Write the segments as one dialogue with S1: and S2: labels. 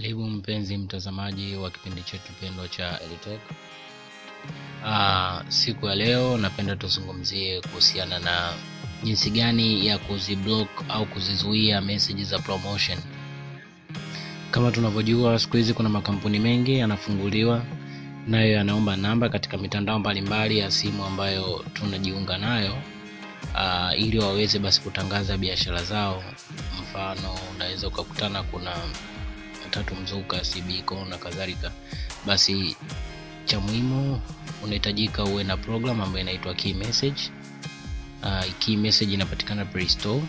S1: Karibu mpenzi mtazamaji wa kipindi chetu pendwa cha Elitech. Uh, siku ya leo napenda tuzungumzie kuhusiana na jinsi gani ya kuziblock au kuzizuia message za promotion. Kama tunavyojua siku hizi kuna makampuni mengi yanafunguliwa nayo yanaomba namba katika mitandao mbalimbali ya simu ambayo tunajiunga nayo uh, ili waweze basi kutangaza biashara zao. Mfano, unaweza ukakutana kuna tatu mzuka, CBCO na kadhalika. Basi cha muhimu unahitajika uwe na program ambayo inaitwa key message. Uh, key message inapatikana Play Store.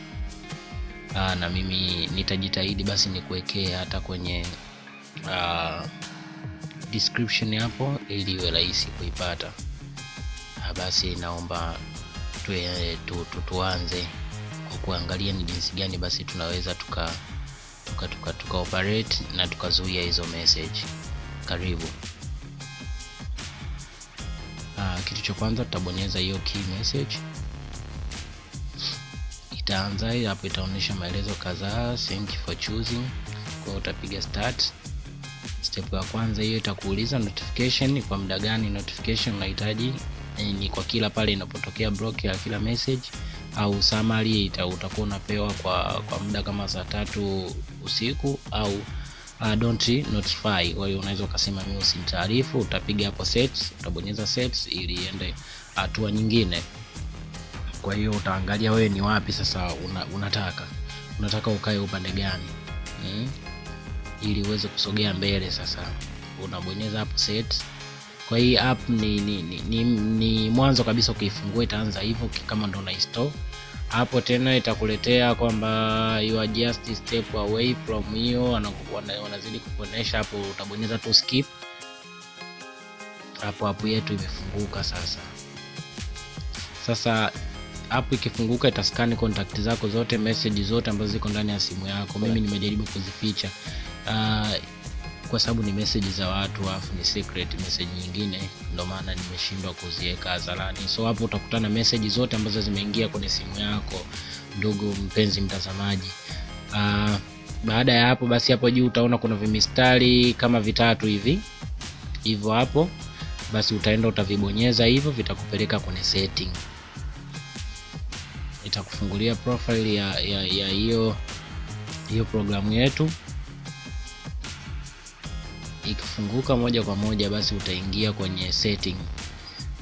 S1: Uh, na mimi nitajitahidi basi nikuwekee hata kwenye uh, description hapo ili iwe rahisi kuipata. Basi naomba tu, tu, tu, tuanze kwa kuangalia ni jinsi gani basi tunaweza tuka tuka, tuka, tuka operate na tukazuia hizo message. Karibu. Uh, kitu cha kwanza tutabonyeza hiyo key message itaanza hapo, itaonyesha maelezo kadhaa, thank you for choosing. Kwa utapiga start. Step ya kwanza hiyo itakuuliza notification, kwa muda gani notification unahitaji, ni kwa kila pale inapotokea block ya kila message au summary ita, utakuwa unapewa kwa kwa muda kama saa tatu usiku au uh, don't notify. Kwa hiyo unaweza ukasema mimi usinitaarifu, utapiga hapo sets, utabonyeza sets ili iende hatua nyingine. Kwa hiyo utaangalia wewe ni wapi sasa una, unataka unataka ukae upande gani hmm? ili uweze kusogea mbele. Sasa unabonyeza hapo set. Kwa hii app ni, ni, ni, ni, ni mwanzo kabisa ukiifungua itaanza hivyo kama ndo una install hapo, tena itakuletea kwamba you are just step away from hiyo, wanazidi kukuonesha hapo, utabonyeza tu skip hapo. hapo yetu imefunguka sasa. Sasa hapo ikifunguka itaskani contact zako zote, message zote ambazo ziko ndani ya simu yako. Mimi nimejaribu kuzificha uh, kwa sababu ni message za watu afu ni secret message nyingine, ndio maana nimeshindwa kuziweka hadharani. So hapo utakutana message zote ambazo zimeingia kwenye simu yako, ndugu mpenzi mtazamaji. Uh, baada ya hapo basi, hapo juu utaona kuna vimistari kama vitatu hivi hivyo, hapo basi utaenda utavibonyeza hivyo, vitakupeleka kwenye setting, itakufungulia profile ya ya ya hiyo hiyo programu yetu ikifunguka moja kwa moja basi utaingia kwenye setting.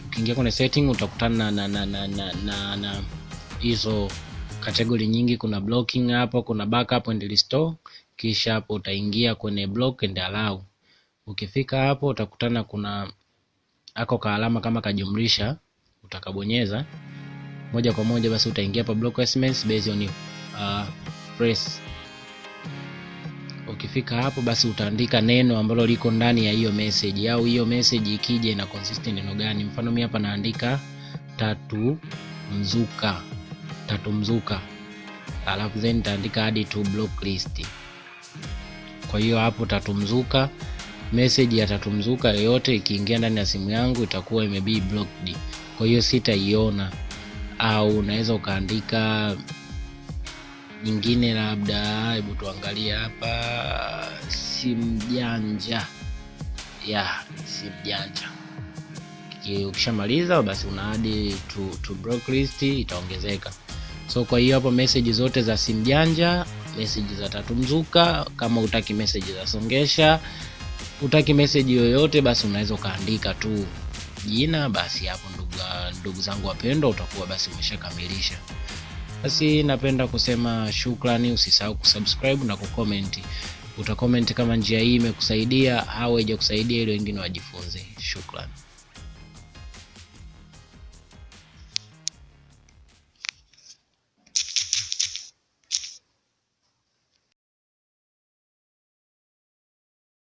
S1: Ukiingia kwenye setting utakutana na na na na na na hizo kategori nyingi. Kuna blocking hapo, kuna backup and restore, kisha hapo utaingia kwenye block and allow. Ukifika hapo utakutana kuna ako ka alama kama kajumlisha, utakabonyeza moja kwa moja basi utaingia hapa block SMS based on uh, press Ukifika hapo basi utaandika neno ambalo liko ndani ya hiyo message, au hiyo message ikija ina consist neno gani. Mfano mimi hapa naandika tatu mzuka, tatu mzuka, alafu then nitaandika add to block list. Kwa hiyo hapo tatu mzuka, message ya tatu mzuka yoyote ikiingia ndani ya simu yangu itakuwa imebi blocked, kwa hiyo sitaiona. Au unaweza ukaandika nyingine labda, hebu tuangalie hapa, simjanja ya simjanja. Ukishamaliza basi una add to, to block list itaongezeka. So kwa hiyo hapo message zote za simjanja message za tatu mzuka, kama utaki message za songesha, utaki message yoyote, basi unaweza ukaandika tu jina, basi hapo ndugu, ndugu zangu wapendwa, utakuwa basi umeshakamilisha. Basi napenda kusema shukrani. Usisahau kusubscribe na kucomment. Utacomment kama njia hii imekusaidia au haijakusaidia, ili wengine wajifunze. Shukrani.